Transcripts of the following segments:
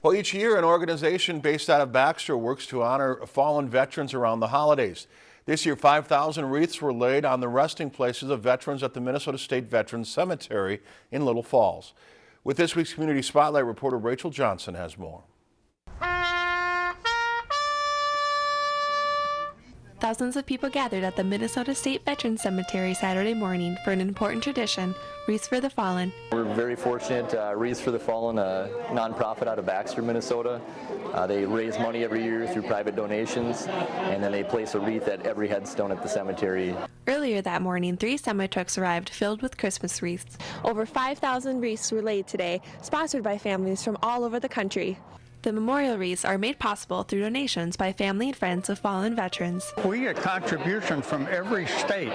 Well, each year, an organization based out of Baxter works to honor fallen veterans around the holidays. This year, 5,000 wreaths were laid on the resting places of veterans at the Minnesota State Veterans Cemetery in Little Falls. With this week's Community Spotlight, reporter Rachel Johnson has more. Thousands of people gathered at the Minnesota State Veterans Cemetery Saturday morning for an important tradition, Wreaths for the Fallen. We're very fortunate, uh, Wreaths for the Fallen, a nonprofit out of Baxter, Minnesota. Uh, they raise money every year through private donations, and then they place a wreath at every headstone at the cemetery. Earlier that morning, three semi-trucks arrived filled with Christmas wreaths. Over 5,000 wreaths were laid today, sponsored by families from all over the country. The memorial wreaths are made possible through donations by family and friends of fallen veterans. We get contributions from every state,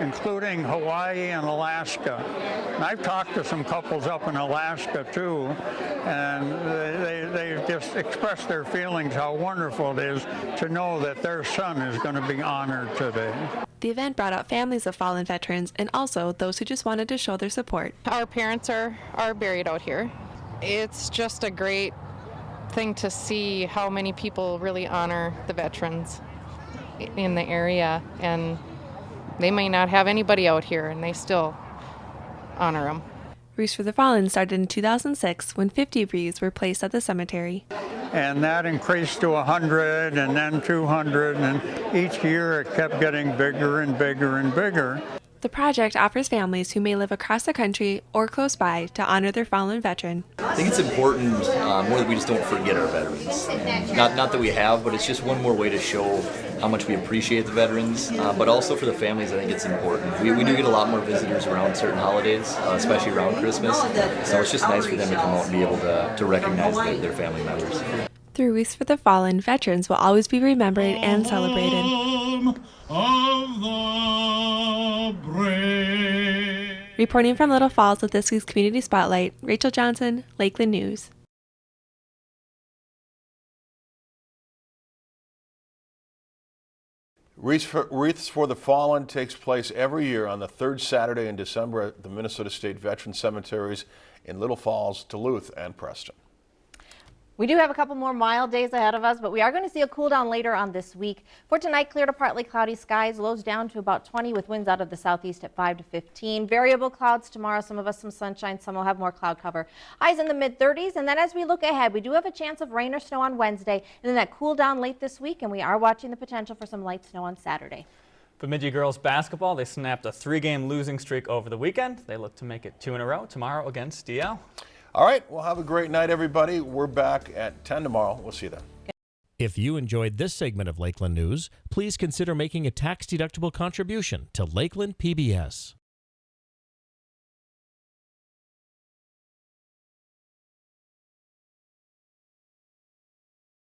including Hawaii and Alaska. And I've talked to some couples up in Alaska too, and they, they just express their feelings how wonderful it is to know that their son is going to be honored today. The event brought out families of fallen veterans and also those who just wanted to show their support. Our parents are, are buried out here. It's just a great thing to see how many people really honor the veterans in the area and they may not have anybody out here and they still honor them. Wreaths for the Fallen started in 2006 when 50 wreaths were placed at the cemetery. And that increased to 100 and then 200 and each year it kept getting bigger and bigger and bigger. The project offers families who may live across the country or close by to honor their fallen veteran. I think it's important uh, more that we just don't forget our veterans. Not, not that we have, but it's just one more way to show how much we appreciate the veterans, uh, but also for the families, I think it's important. We, we do get a lot more visitors around certain holidays, uh, especially around Christmas, so it's just nice for them to come out and be able to, to recognize their, their family members. Through Wreaths for the Fallen, veterans will always be remembered and celebrated. Reporting from Little Falls with this week's Community Spotlight, Rachel Johnson, Lakeland News. Wreaths for, Wreaths for the Fallen takes place every year on the third Saturday in December at the Minnesota State Veteran Cemeteries in Little Falls, Duluth, and Preston. We do have a couple more mild days ahead of us, but we are going to see a cool down later on this week. For tonight, clear to partly cloudy skies, lows down to about 20 with winds out of the southeast at 5 to 15. Variable clouds tomorrow, some of us some sunshine, some will have more cloud cover. Highs in the mid 30s, and then as we look ahead, we do have a chance of rain or snow on Wednesday, and then that cool down late this week, and we are watching the potential for some light snow on Saturday. Bemidji girls basketball, they snapped a three-game losing streak over the weekend. They look to make it two in a row tomorrow against DL. All right, well, have a great night, everybody. We're back at 10 tomorrow. We'll see you then. If you enjoyed this segment of Lakeland News, please consider making a tax-deductible contribution to Lakeland PBS.